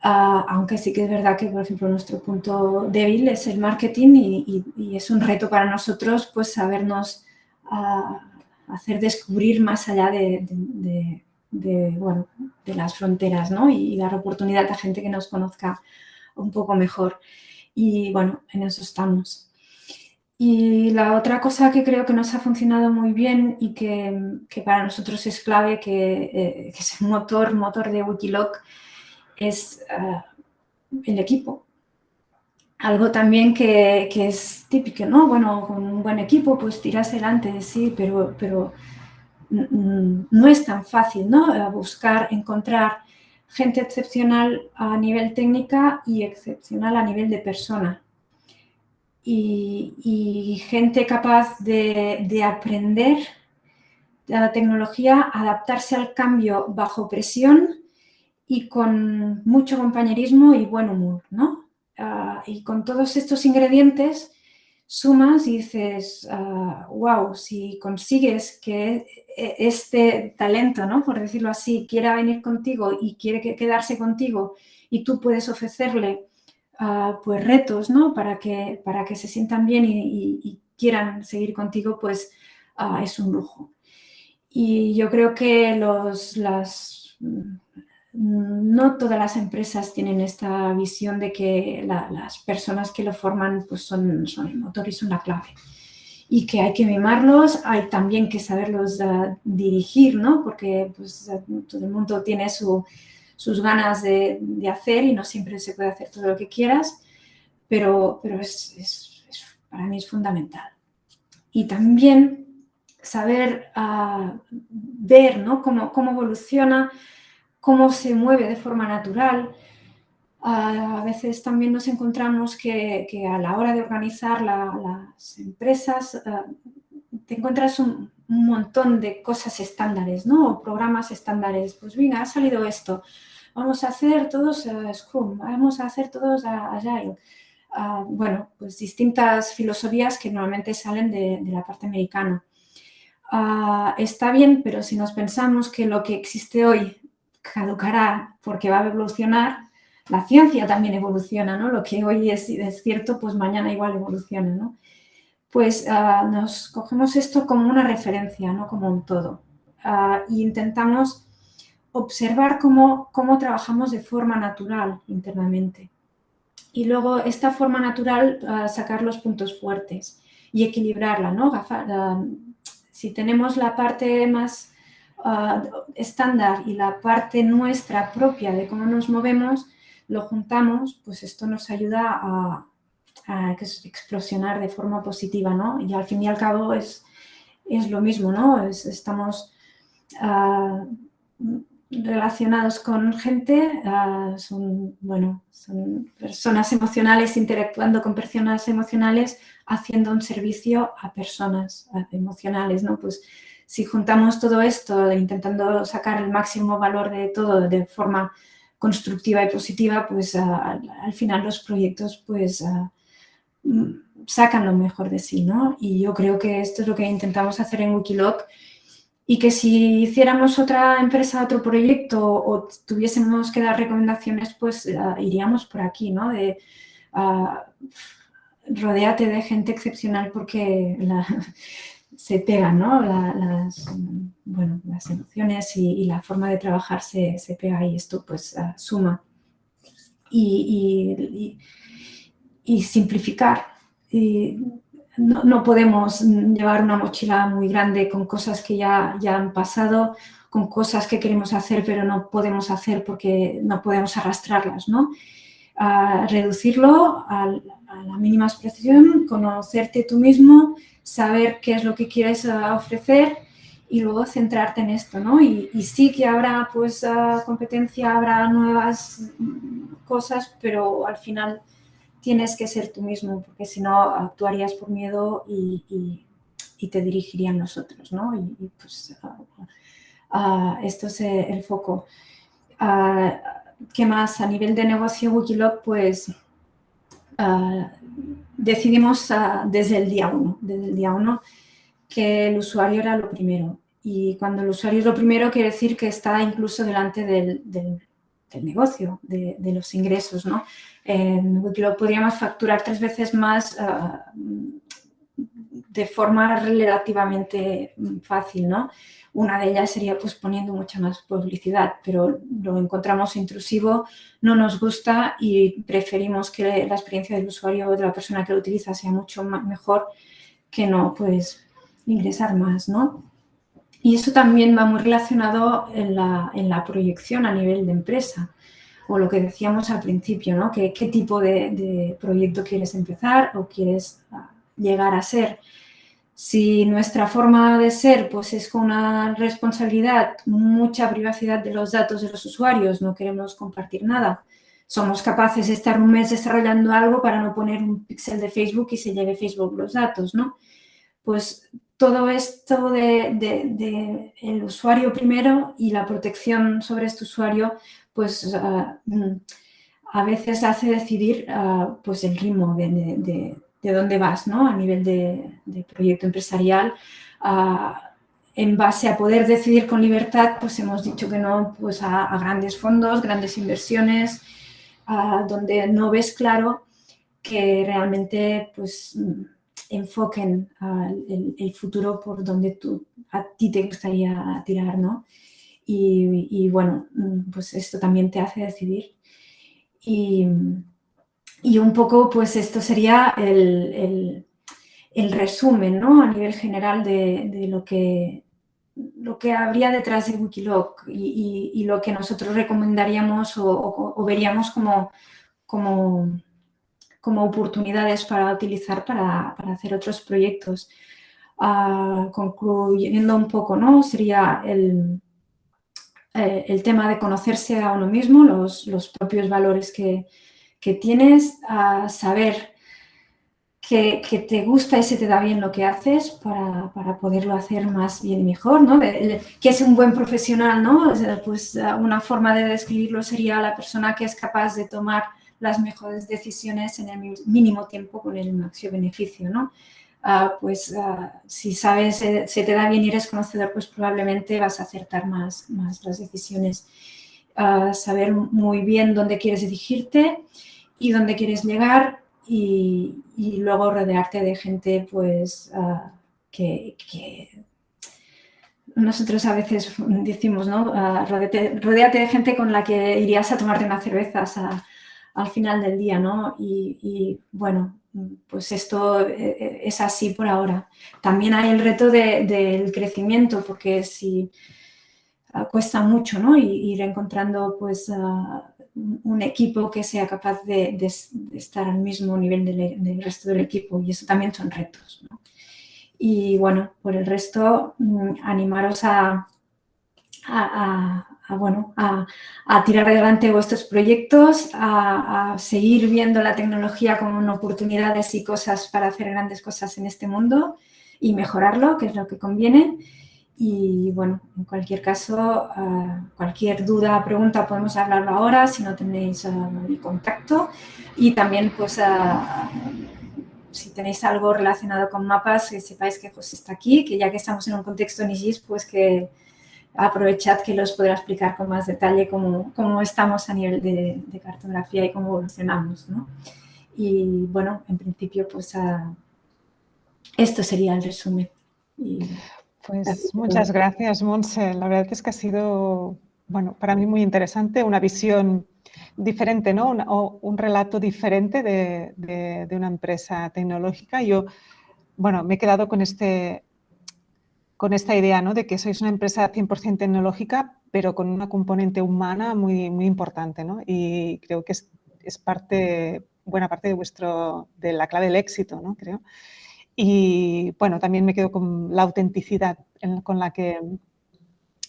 Ah, aunque sí que es verdad que, por ejemplo, nuestro punto débil es el marketing y, es un reto para nosotros pues sabernos ah, hacer descubrir más allá de, bueno, de las fronteras ¿no? y, dar oportunidad a gente que nos conozca un poco mejor. Y bueno, en eso estamos. Y la otra cosa que creo que nos ha funcionado muy bien y que, para nosotros es clave, que, eh, que es el motor, motor de Wikiloc, es ah, el equipo. Algo también que, es típico, ¿no? Bueno, con un buen equipo pues tiras adelante, sí, pero, pero no es tan fácil, ¿no? Buscar, encontrar gente excepcional a nivel técnica y excepcional a nivel de persona. Y, gente capaz de, de aprender la tecnología, adaptarse al cambio bajo presión y con mucho compañerismo y buen humor, ¿no? Ah, y con todos estos ingredientes sumas y dices, wow, ah, si consigues que e, este talento, ¿no? Por decirlo así, quiera venir contigo y quiere quedarse contigo y tú puedes ofrecerle uh, pues retos, ¿no? Para que, para que se sientan bien y, quieran seguir contigo, pues es un lujo. Y yo creo que los, las no todas las empresas tienen esta visión de que las personas que lo forman pues son, son, el motor y son la clave. Y que hay que mimarlos, hay también que saberlos uh, dirigir, ¿no? Porque pues, todo el mundo tiene su, sus ganas de, hacer y no siempre se puede hacer todo lo que quieras, pero, pero es, para mí es fundamental. Y también saber ah, ver ¿no? cómo, cómo evoluciona, cómo se mueve de forma natural, a veces también nos encontramos que, a la hora de organizar las empresas eh, te encuentras un, montón de cosas estándares, ¿no? programas estándares. Pues venga, ha salido esto. Vamos a hacer todos eh, Scrum, vamos a hacer todos Agile. Ah, bueno, pues distintas filosofías que normalmente salen de, la parte americana. Ah, está bien, pero si nos pensamos que lo que existe hoy caducará porque va a evolucionar, la ciencia también evoluciona, ¿no? Lo que hoy es, es cierto, pues mañana igual evoluciona, ¿no? Pues ah, nos cogemos esto como una referencia, no como un todo. e intentamos observar cómo, cómo trabajamos de forma natural internamente. Y luego esta forma natural, uh, sacar los puntos fuertes y equilibrarla, ¿no? si tenemos la parte más estándar y la parte nuestra propia de cómo nos movemos, lo juntamos, pues esto nos ayuda a, explosionar de forma positiva, ¿no? Y al fin y al cabo es, es lo mismo, ¿no? estamos ah, relacionados con gente, ah, son, bueno, son personas emocionales interactuando con personas emocionales, haciendo un servicio a personas emocionales, ¿no? Pues si juntamos todo esto, intentando sacar el máximo valor de todo de forma constructiva y positiva, pues al final los proyectos pues sacan lo mejor de sí, ¿no? Y yo creo que esto es lo que intentamos hacer en Wikiloc y que si hiciéramos otra empresa, otro proyecto o tuviésemos que dar recomendaciones, pues iríamos por aquí, ¿no? De rodeate de gente excepcional porque (laughs) se pegan, ¿no? las, bueno, las emociones y, la forma de trabajar se, pega y esto pues ah, suma. Y, simplificar. no, podemos llevar una mochila muy grande con cosas que ya, ya han pasado, con cosas que queremos hacer pero no podemos hacer porque no podemos arrastrarlas, ¿no? reducirlo a, a la mínima expresión, conocerte tú mismo, saber qué es lo que quieres eh, ofrecer y luego centrarte en esto, ¿no? Y, sí que habrá, pues, eh, competencia, habrá nuevas cosas, pero al final tienes que ser tú mismo, porque si no actuarías por miedo y, te dirigirían los otros, ¿no? Y, pues, esto es el foco. ¿Qué más? A nivel de negocio Wikiloc, pues, decidimos ah, desde el día uno, desde el día uno, que el usuario era lo primero. Y cuando el usuario es lo primero, quiere decir que está incluso delante del, del, negocio, de, los ingresos. ¿no? lo podríamos facturar tres veces más ah, de forma relativamente fácil. ¿no? Una de ellas sería pues, poniendo mucha más publicidad, pero lo encontramos intrusivo, no nos gusta y preferimos que la experiencia del usuario o de la persona que lo utiliza sea mucho mejor que no pues, ingresar más. ¿no? Y eso también va muy relacionado en la, proyección a nivel de empresa o lo que decíamos al principio, ¿no? ¿Qué, tipo de, de, proyecto quieres empezar o quieres ah, llegar a ser? Si nuestra forma de ser pues, es con una responsabilidad, mucha privacidad de los datos de los usuarios, no queremos compartir nada, somos capaces de estar un mes desarrollando algo para no poner un píxel de Facebook y se lleve Facebook los datos, ¿no? Pues todo esto de, el usuario primero y la protección sobre este usuario, pues ah, mm, a veces hace decidir ah, pues el ritmo de, de dónde vas ¿no? a nivel de, proyecto empresarial. en base a poder decidir con libertad, pues hemos dicho que no pues a, grandes fondos, grandes inversiones, donde no ves claro que realmente pues enfoquen el, futuro por donde tú, a ti te gustaría tirar, ¿no? Y, y, bueno, pues esto también te hace decidir. Y, y un poco, pues esto sería el, resumen, ¿no? A nivel general de, lo que, lo que habría detrás de Wikiloc y, lo que nosotros recomendaríamos o, veríamos como, como, como, oportunidades para utilizar para, hacer otros proyectos. Ah, concluyendo un poco, ¿no? Sería el, eh, el tema de conocerse a uno mismo, los, los propios valores que, que tienes, a saber que, que, te gusta y se te da bien lo que haces para, para poderlo hacer más bien y mejor, ¿no? que es un buen profesional, ¿no? Pues una forma de describirlo sería la persona que es capaz de tomar las mejores decisiones en el mínimo tiempo con el máximo beneficio, ¿no? Ah, pues ah, si sabes, eh, se te da bien y eres conocedor, pues probablemente vas a acertar más, más las decisiones. Ah, saber muy bien dónde quieres dirigirte y dónde quieres llegar y, luego rodearte de gente pues que, nosotros a veces decimos, ¿no? rodeate, de gente con la que irías a tomarte unas cervezas al final del día, ¿no? y bueno, pues esto eh, eh, es así por ahora. También hay el reto del crecimiento, porque si ah, cuesta mucho, ¿no? ir encontrando pues ah, un equipo que sea capaz de, estar al mismo nivel del, resto del equipo y eso también son retos. Y bueno, por el resto, mm, animaros a, a, bueno, a, tirar adelante vuestros proyectos, a, seguir viendo la tecnología como oportunidades y cosas para hacer grandes cosas en este mundo y mejorarlo, que es lo que conviene. Y bueno, en cualquier caso, cualquier duda, pregunta, podemos hablarlo ahora si no tenéis mi contacto. Y también, pues, si tenéis algo relacionado con mapas, que sepáis que José está aquí, que ya que estamos en un contexto en IGIS, pues que aprovechad que los podrá explicar con más detalle cómo, cómo estamos a nivel de, cartografía y cómo evolucionamos. ¿no? Y bueno, en principio, pues esto sería el resumen. pues muchas gracias, Monse. La verdad es que ha sido, bueno, para mí muy interesante, una visión diferente, ¿no? o un relato diferente de, de, de, una empresa tecnológica. Yo, bueno, me he quedado con este con esta idea ¿no? de que sois una empresa 100% tecnológica, pero con una componente humana muy, muy importante. ¿no? Y creo que es, es, parte, buena parte de, vuestro, de la clave del éxito, ¿no? creo. Y bueno, también me quedo con la autenticidad con la que,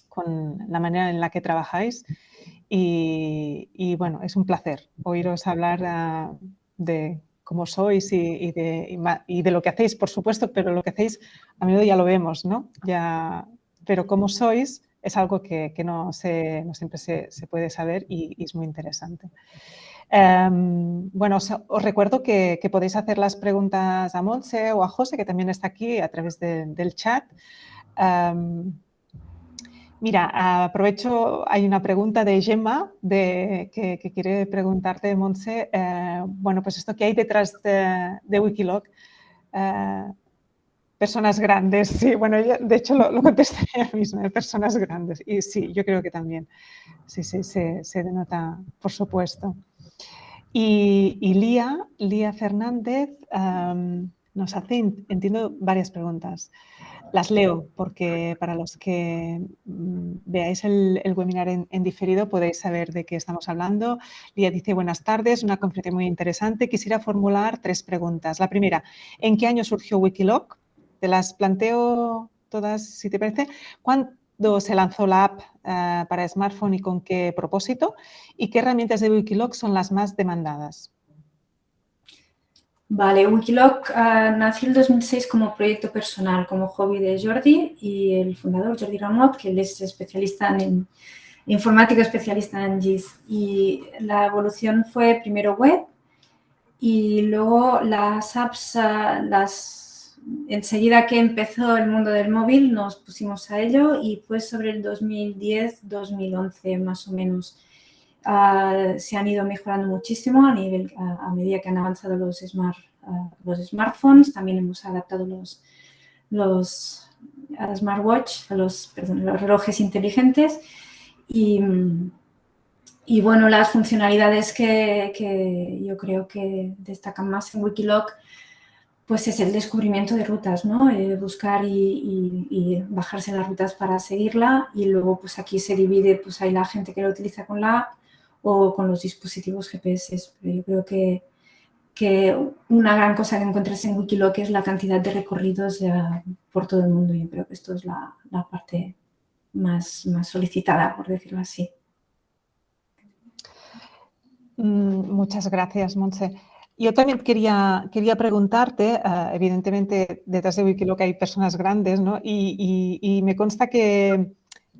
con la manera en la que trabajáis. Y, y bueno, es un placer oíros hablar uh, de como sois y, de, y, de, lo que hacéis, por supuesto, pero lo que hacéis a menudo ya lo vemos, ¿no? Ya, pero cómo sois es algo que, que no, se, no, siempre se, se, puede saber y, es muy interesante. Um, bueno, os, recuerdo que, podéis hacer las preguntas a Monse o a José, que también está aquí a través de, del chat. Um, Mira, aprovecho, hay una pregunta de Gemma de, que, quiere preguntarte, Monse, eh, bueno, pues esto que hay detrás de, de eh, personas grandes, sí, bueno, de hecho lo, contesté (laughs) ella misma, eh, personas grandes, y sí, yo creo que también, sí, sí, se, se denota, por supuesto. Y, y Lía, Lía Fernández nos hace, entiendo, varias preguntas. Las leo porque para los que mm, veáis el, webinar en, diferido podéis saber de qué estamos hablando. Lía dice, buenas tardes, una conferencia muy interesante. Quisiera formular tres preguntas. La primera, ¿en qué año surgió Wikiloc? Te las planteo todas, si te parece. ¿Cuándo se lanzó la app eh, para smartphone y con qué propósito? ¿Y qué herramientas de Wikiloc son las más demandadas? Vale, Wikiloc uh, nació en 2006 como proyecto personal, como hobby de Jordi y el fundador Jordi Ramot, que es especialista en informático, especialista en GIS. Y la evolución fue primero web y luego las apps, las, enseguida que empezó el mundo del móvil nos pusimos a ello y fue sobre el 2010-2011 más o menos. Uh, se han ido mejorando muchísimo a, nivel, medida que han avanzado los, smart, uh, los smartphones. También hemos adaptado los, los smartwatch, a los, los relojes inteligentes. Y, y, bueno, las funcionalidades que, que, yo creo que destacan más en Wikiloc pues es el descubrimiento de rutas, ¿no? Eh, buscar y, bajarse las rutas para seguirla y luego pues aquí se divide, pues hay la gente que lo utiliza con la app o con los dispositivos GPS. Pero yo creo que, que una gran cosa que encuentras en Wikiloc es la cantidad de recorridos por todo el mundo. Yo creo que esto es la, parte más, más solicitada, por decirlo así. Mm, muchas gracias, Monse. Yo también quería, quería preguntarte, eh, evidentemente detrás de Wikiloc hay personas grandes, ¿no? Y, me consta que,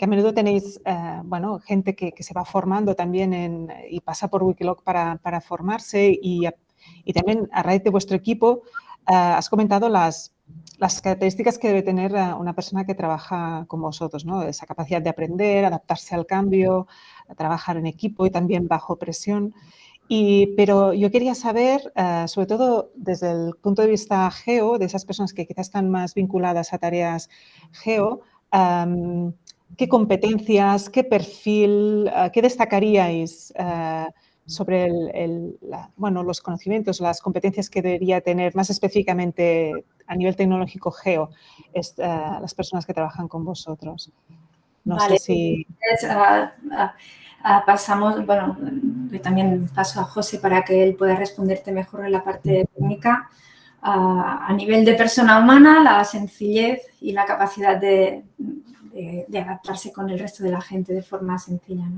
a menudo tenéis, eh, bueno, gente que, se va formando también y pasa por Wikiloc para, para formarse y, también a raíz de vuestro equipo eh, has comentado las, las características que debe tener una persona que trabaja con vosotros, ¿no? Esa capacidad de aprender, adaptarse al cambio, trabajar en equipo y también bajo presión pero yo quería saber, eh, sobre todo desde el punto de vista geo, de esas personas que quizás están más vinculadas a tareas geo, ¿qué competencias, qué perfil, eh, qué destacaríais eh, sobre bueno, los conocimientos, las competencias que debería tener más específicamente a nivel tecnológico geo las personas que trabajan con vosotros? No sé si... Ah, Ah, pasamos, bueno, también paso a José para que él pueda responderte mejor en la parte técnica. A nivel de persona humana, la sencillez y la capacidad de, adaptarse con el resto de la gente de forma sencilla.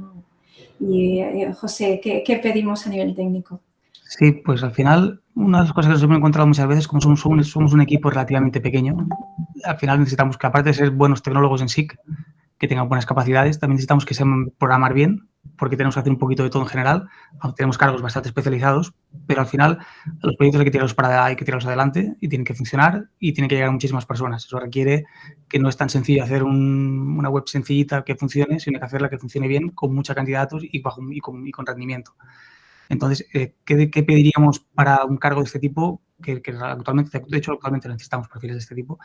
Y eh, José, ¿qué, pedimos a nivel técnico? Sí, pues al final, una de las cosas que nos hemos encontrado muchas veces, como somos un, somos un equipo relativamente pequeño, al final necesitamos que, aparte de ser buenos tecnólogos en SIC, que tengan buenas capacidades, también necesitamos que sepan programar bien porque tenemos que hacer un poquito de todo en general, tenemos cargos bastante especializados, pero al final los proyectos hay que tirarlos para hay que tirarlos adelante y tienen que funcionar y tienen que llegar a muchísimas personas. Eso requiere que no es tan sencillo hacer una web sencillita que funcione, sino que hacerla que funcione bien con mucha cantidad de datos y, con, rendimiento. Entonces, eh, ¿qué, ¿qué, pediríamos para un cargo de este tipo? Que, actualmente, de hecho, actualmente necesitamos perfiles de este tipo.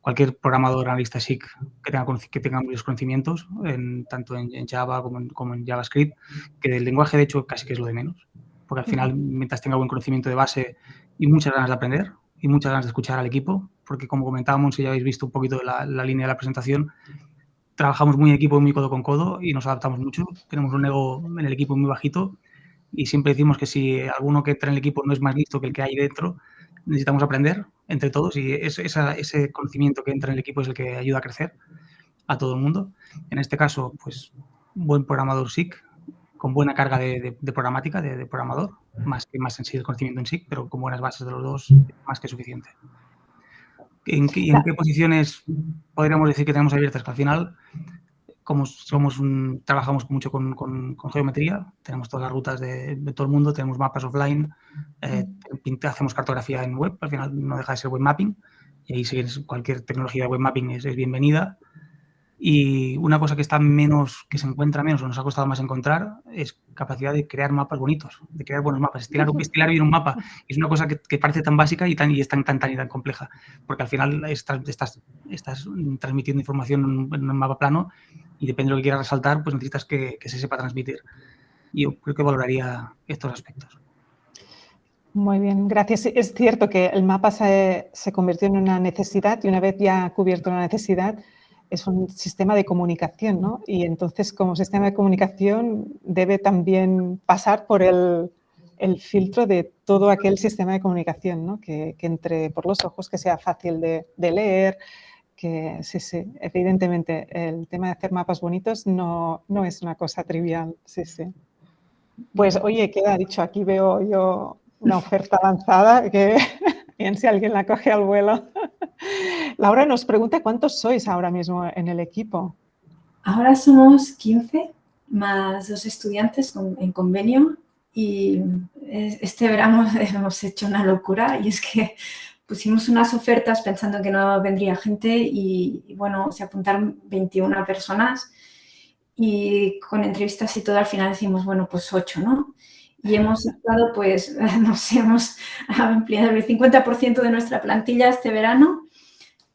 Cualquier programador, analista SIC que tenga, que tenga muchos conocimientos, en, tanto en, Java como en, como en, JavaScript, que del lenguaje, de hecho, casi que es lo de menos. Porque al final, mientras tenga buen conocimiento de base y muchas ganas de aprender y muchas ganas de escuchar al equipo, porque como comentábamos, si ya habéis visto un poquito la, la línea de la presentación, trabajamos muy en equipo, muy codo con codo y nos adaptamos mucho. Tenemos un ego en el equipo muy bajito y siempre decimos que si alguno que entra en el equipo no es más listo que el que hay dentro, necesitamos aprender entre todos y ese conocimiento que entra en el equipo es el que ayuda a crecer a todo el mundo. En este caso, pues, buen programador SIC, con buena carga de, programática, de, programador, más que más en sí el conocimiento en SIC, pero con buenas bases de los dos, más que suficiente. ¿En qué, en qué posiciones podríamos decir que tenemos abiertas? Que al final como somos un, trabajamos mucho con, geometría, tenemos todas las rutas de, todo el mundo, tenemos mapas offline, eh, hacemos cartografía en web, al final no deja de ser web mapping, y ahí si cualquier tecnología de web mapping es bienvenida. Y una cosa que está menos, que se encuentra menos o nos ha costado más encontrar es capacidad de crear mapas bonitos, de crear buenos mapas. Estilar, (laughs) estilar bien un mapa es una cosa que, parece tan básica y, tan, y es tan, tan, tan y tan compleja, porque al final estás, estás, estás transmitiendo información en un mapa plano y depende de lo que quieras resaltar, pues necesitas que, que se sepa transmitir. Yo creo que valoraría estos aspectos. Muy bien, gracias. Es cierto que el mapa se, se convirtió en una necesidad y una vez ya cubierto la necesidad, es un sistema de comunicación, ¿no? Y entonces, como sistema de comunicación, debe también pasar por el, filtro de todo aquel sistema de comunicación, ¿no? Que, entre por los ojos, que sea fácil de, de, leer, que sí, sí, evidentemente el tema de hacer mapas bonitos no, no es una cosa trivial, sí, sí. Pues, oye, queda dicho, aquí veo yo una oferta lanzada que (laughs) bien si alguien la coge al vuelo. Laura nos pregunta cuántos sois ahora mismo en el equipo. Ahora somos 15 más dos estudiantes en convenio y este verano (laughs) hemos hecho una locura y es que pusimos unas ofertas pensando que no vendría gente y, bueno, se apuntaron 21 personas y con entrevistas y todo al final decimos, bueno, pues 8, ¿no? y hemos (laughs) estado, pues, (laughs) nos hemos ampliado el 50% de nuestra plantilla este verano,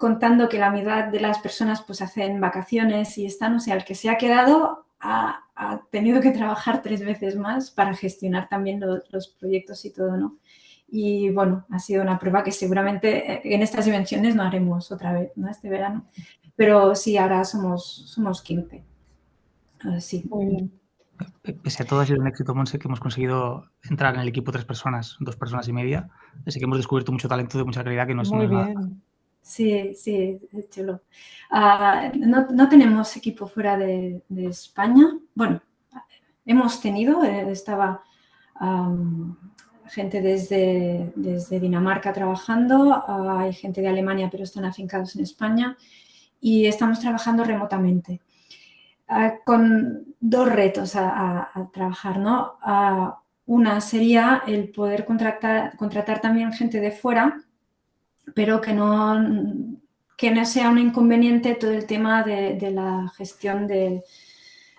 contando que la mitad de las personas pues hacen vacaciones y están, o sea, el que se ha quedado ha, tenido que trabajar tres veces más para gestionar también los proyectos y todo, ¿no? Y bueno, ha sido una prueba que seguramente en estas dimensiones no haremos otra vez, ¿no? Este verano. Pero sí, ahora somos, somos 15. Sí. Muy bien. Pese a todo, ha sido un éxito, Monse, que hemos conseguido entrar en el equipo tres personas, dos personas y media. Así que hemos descubierto mucho talento de mucha calidad que no es Muy bien. Sí, sí, chulo. Ah, no, no, tenemos equipo fuera de, España. Bueno, hemos tenido, eh, estaba gente desde, desde, Dinamarca trabajando, hay gente de Alemania, pero están afincados en España y estamos trabajando remotamente. Ah, con dos retos a, trabajar, ¿no? Ah, una sería el poder contratar, contratar también gente de fuera, pero que no, que no sea un inconveniente todo el tema de, la gestión de,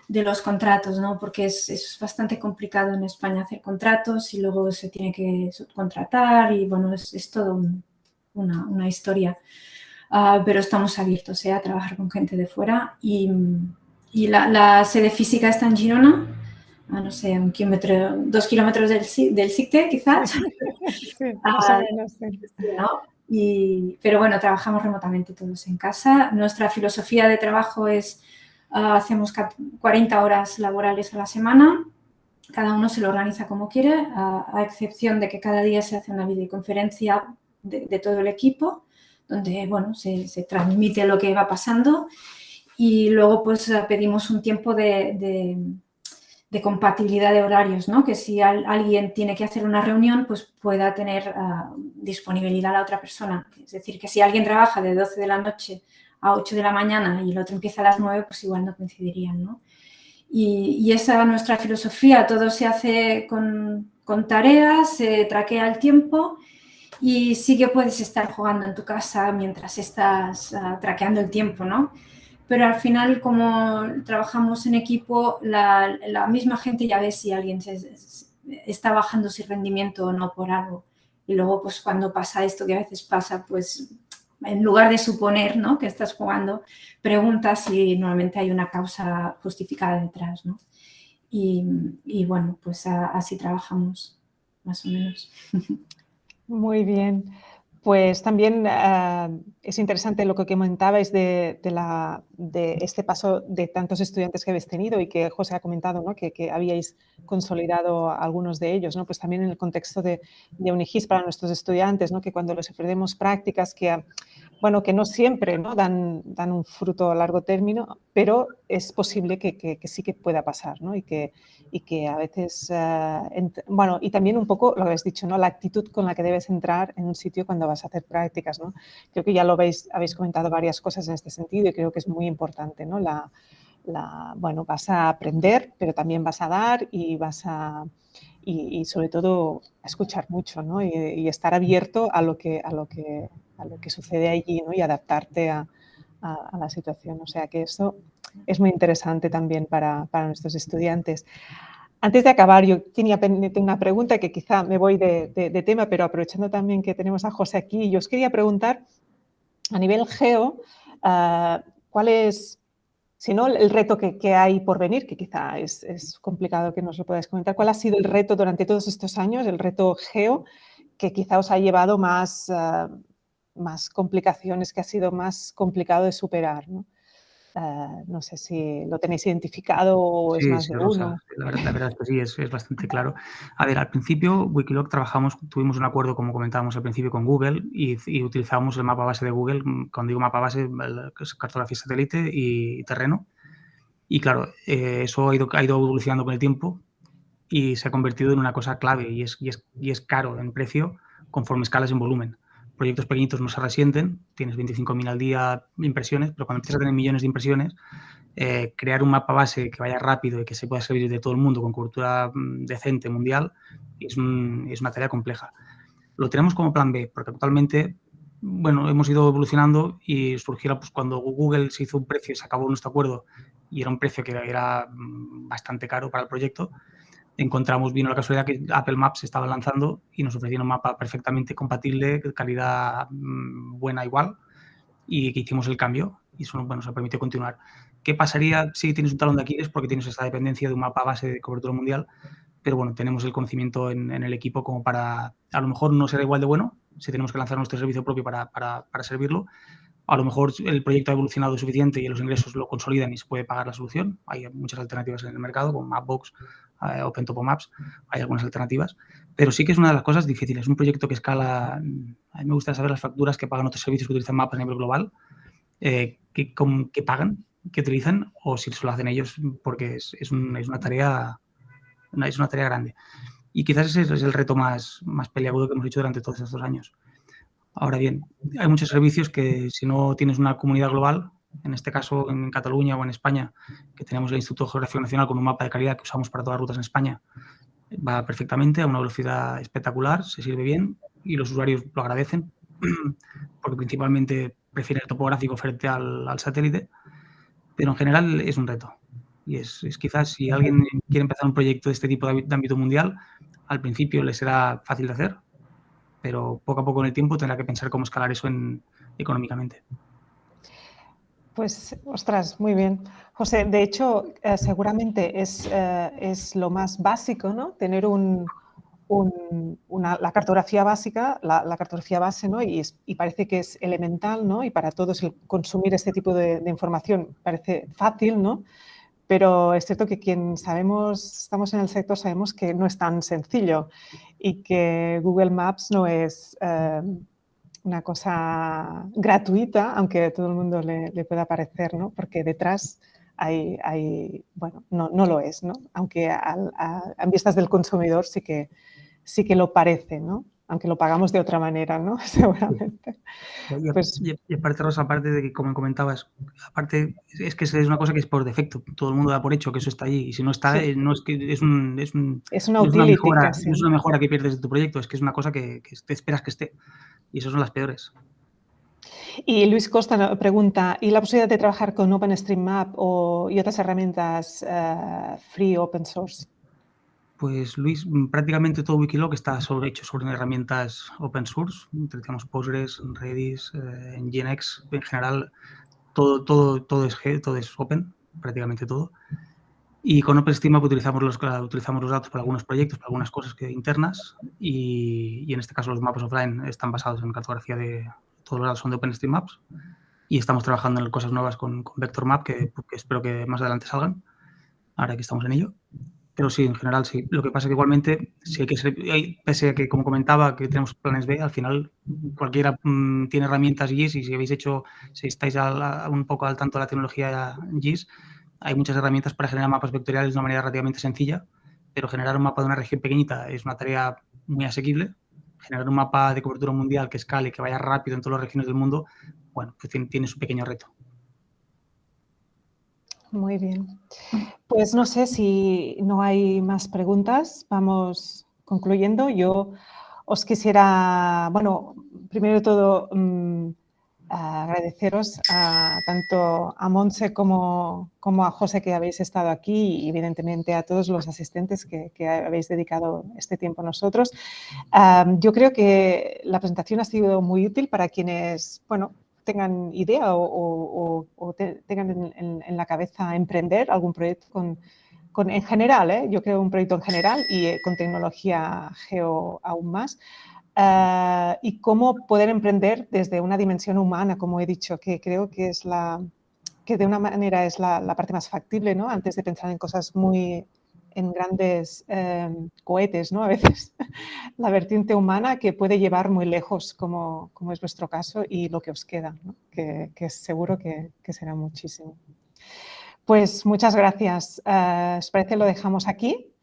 los contratos, ¿no? Porque es, bastante complicado en España hacer contratos y luego se tiene que subcontratar y, bueno, es, todo una, una, historia. Ah, pero estamos abiertos ¿eh? a trabajar con gente de fuera y y la, sede física está en Girona, a no sé, un kilómetro, dos kilómetros del, del SICTE quizás. (laughs) Sí, ah, y, pero bueno, trabajamos remotamente todos en casa. Nuestra filosofía de trabajo es, ah, hacemos 40 horas laborales a la semana, cada uno se lo organiza como quiere, a, excepción de que cada día se hace una videoconferencia de, todo el equipo, donde bueno, se, transmite lo que va pasando y luego pues eh, pedimos un tiempo de, compatibilidad de horarios, ¿no? Que si alguien tiene que hacer una reunión, pues pueda tener ah, disponibilidad a la otra persona. Es decir, que si alguien trabaja de 12 de la noche a 8 de la mañana y el otro empieza a las 9, pues igual no coincidirían, ¿no? Y, esa es nuestra filosofía, todo se hace con, tareas, se traquea el tiempo y sí que puedes estar jugando en tu casa mientras estás uh, traqueando el tiempo, ¿no? Pero al final como trabajamos en equipo, la, misma gente ya ve si alguien está bajando su rendimiento o no por algo. Y luego pues cuando pasa esto que a veces pasa, pues en lugar de suponer ¿no? que estás jugando, preguntas si normalmente hay una causa justificada detrás. ¿no? Y bueno, pues así trabajamos más o menos. (laughs) Muy bien. Pues también ah, es interesante lo que comentabais de, de, este paso de tantos estudiantes que habéis tenido y que José ha comentado ¿no? que, habíais consolidado algunos de ellos. ¿no? Pues también en el contexto de, de Unigis para nuestros estudiantes, ¿no? que cuando les ofrecemos prácticas que bueno, que no siempre ¿no? Dan, dan un fruto a largo término, pero es posible que, que, sí que pueda pasar, ¿no? Y que, y que a veces, eh, bueno, y también un poco lo que habéis dicho, ¿no? La actitud con la que debes entrar en un sitio cuando vas a hacer prácticas, ¿no? Creo que ya lo veis, habéis comentado varias cosas en este sentido y creo que es muy importante, ¿no? La, la, bueno, vas a aprender, pero también vas a dar y vas a, y, sobre todo escuchar mucho ¿no? y, y, estar abierto a lo que, a lo que, a lo que sucede allí ¿no? y adaptarte a, a, la situación. O sea que eso es muy interesante también para, para, nuestros estudiantes. Antes de acabar, yo tenía una pregunta que quizá me voy de, de, tema, pero aprovechando también que tenemos a José aquí, yo os quería preguntar a nivel geo, uh, ¿cuál es, si no, el reto que, que, hay por venir, que quizá es, es, complicado que nos lo podáis comentar, ¿cuál ha sido el reto durante todos estos años, el reto geo, que quizá os ha llevado más, uh, más complicaciones, que ha sido más complicado de superar, ¿no? Uh, no sé si lo tenéis identificado o es más de uno. La verdad, la verdad, es que sí, es, es, bastante claro. A ver, al principio, Wikiloc trabajamos, tuvimos un acuerdo, como comentábamos al principio, con Google y, y utilizábamos el mapa base de Google, mm, cuando digo mapa base, es cartografía satélite y terreno. Y claro, eh, eso ha ido, ha ido evolucionando con el tiempo y se ha convertido en una cosa clave y es, y es, y es caro en precio conforme escalas en volumen proyectos pequeñitos no se resienten, tienes 25.000 al día impresiones, pero cuando empiezas a tener millones de impresiones, eh, crear un mapa base que vaya rápido y que se pueda servir de todo el mundo con cobertura mm, decente mundial es, es, una tarea compleja. Lo tenemos como plan B, porque actualmente, bueno, hemos ido evolucionando y surgió pues, cuando Google se hizo un precio, se acabó nuestro acuerdo y era un precio que era mm, bastante caro para el proyecto, encontramos, vino la casualidad que Apple Maps estaba lanzando y nos ofrecieron un mapa perfectamente compatible, calidad mm, buena igual, y que hicimos el cambio y eso bueno, nos permitió continuar. ¿Qué pasaría si tienes un talón de Aquiles porque tienes esta dependencia de un mapa base de cobertura mundial? pero bueno, tenemos el conocimiento en, el equipo como para, a lo mejor no será igual de bueno, si tenemos que lanzar nuestro servicio propio para, para, para servirlo, a lo mejor el proyecto ha evolucionado suficiente y los ingresos lo consolidan y se puede pagar la solución. Hay muchas alternativas en el mercado, como Mapbox, eh, OpenTopo Maps, hay algunas alternativas. Pero sí que es una de las cosas difíciles. Un proyecto que escala, a mí me gusta saber las facturas que pagan otros servicios que utilizan mapas a nivel global, eh, que, pagan, que utilizan, o si se lo hacen ellos, porque es, es, una tarea es una tarea grande. Y quizás ese es el reto más, más peleagudo que hemos hecho durante todos estos años. Ahora bien, hay muchos servicios que si no tienes una comunidad global, en este caso en Cataluña o en España, que tenemos el Instituto Geográfico Nacional con un mapa de calidad que usamos para todas las rutas en España, va perfectamente a una velocidad espectacular, se sirve bien y los usuarios lo agradecen (clears throat) porque principalmente prefieren el topográfico frente al, satélite, pero en general es un reto. Y es, quizás si alguien quiere empezar un proyecto de este tipo de ámbito mundial, al principio le será fácil de hacer, pero poco a poco en el tiempo tendrá que pensar cómo escalar eso en, económicamente. Pues, ostras, muy bien. José, de hecho, eh, seguramente es, eh, es, lo más básico, ¿no? Tener un, una, la cartografía básica, la, cartografía base, ¿no? Y, y, parece que es elemental, ¿no? Y para todos el consumir este tipo de, de, información parece fácil, ¿no? Pero es cierto que quien sabemos, estamos en el sector, sabemos que no es tan sencillo y que Google Maps no es eh, una cosa gratuita, aunque a todo el mundo le, pueda parecer, ¿no? Porque detrás hay, hay bueno, no, no, lo es, ¿no? Aunque a, a, vistas del consumidor sí que, sí que lo parece, ¿no? aunque lo pagamos de otra manera, ¿no? (laughs) Seguramente. Y, pues, y, aparte, Rosa, aparte de que, como comentabas, aparte es que es una cosa que es por defecto. Todo el mundo da por hecho que eso está ahí. Y si no está, eh, no es que es un... Es, un, es una, mejora, es una mejora que pierdes de tu proyecto, es que es una cosa que, que te esperas que esté. Y esas son las peores. Y Luis Costa pregunta, ¿y la posibilidad de trabajar con OpenStreetMap o, y otras herramientas uh, free open source? Pues Luis, mm, prácticamente todo Wikiloc está sobre, hecho sobre herramientas open source. Utilizamos Postgres, Redis, eh, Nginx, en general todo, todo, todo, es, todo es open, prácticamente todo. Y con OpenStreetMap utilizamos los, utilizamos los datos para algunos proyectos, para algunas cosas que, internas y, y, en este caso los mapas offline están basados en cartografía de, todos los datos son de OpenStreetMaps y estamos trabajando en cosas nuevas con, con VectorMap que, que espero que más adelante salgan, ahora que estamos en ello. Pero sí, en general sí. Lo que pasa es que igualmente, si hay que ser, pese a que, como comentaba, que tenemos planes B, al final cualquiera mm, tiene herramientas GIS y si habéis hecho, si estáis un poco al tanto de la tecnología GIS, hay muchas herramientas para generar mapas vectoriales de una manera relativamente sencilla, pero generar un mapa de una región pequeñita es una tarea muy asequible. Generar un mapa de cobertura mundial que escale, que vaya rápido en todas las regiones del mundo, bueno, pues tiene, su pequeño reto. Muy bien. Pues no sé si no hay más preguntas. Vamos concluyendo. Yo os quisiera, bueno, primero de todo, mm, agradeceros a, tanto a Monse como, como, a José que habéis estado aquí y evidentemente a todos los asistentes que, habéis dedicado este tiempo a nosotros. yo creo que la presentación ha sido muy útil para quienes, bueno, tengan idea o, tengan en, la cabeza emprender algún proyecto con, en general, ¿eh? yo creo un proyecto en general y eh, con tecnología geo aún más. Eh, y cómo poder emprender desde una dimensión humana, como he dicho, que creo que es la que de una manera es la, la parte más factible, ¿no? Antes de pensar en cosas muy en grandes em, cohetes, ¿no? A veces (laughs) la vertiente humana que puede llevar muy lejos, como, como es vuestro caso, y lo que os queda, que, que, seguro que, que, será muchísimo. Pues muchas gracias. Uh, ¿Os parece lo dejamos aquí?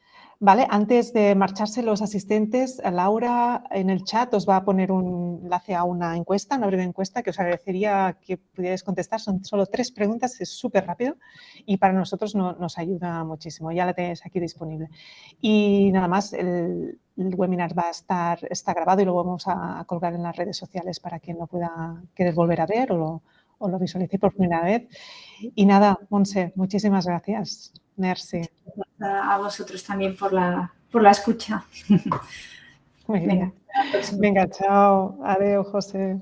Vale, antes de marcharse los asistentes, Laura en el chat os va a poner un enlace a una encuesta, una breve encuesta que os agradecería que pudierais contestar. Son solo tres preguntas, es súper rápido y para nosotros nos ayuda muchísimo. Ya la tenéis aquí disponible. Y nada más, el, webinar va a estar está grabado y lo vamos a colgar en las redes sociales para quien lo pueda querer volver a ver o lo, o lo visualice por primera vez. Y nada, Monse, muchísimas gracias. Merci. A vosotros también por la, por la escucha. Venga. Venga, chao. Adiós, José.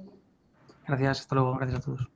Gracias, hasta luego. Gracias a todos.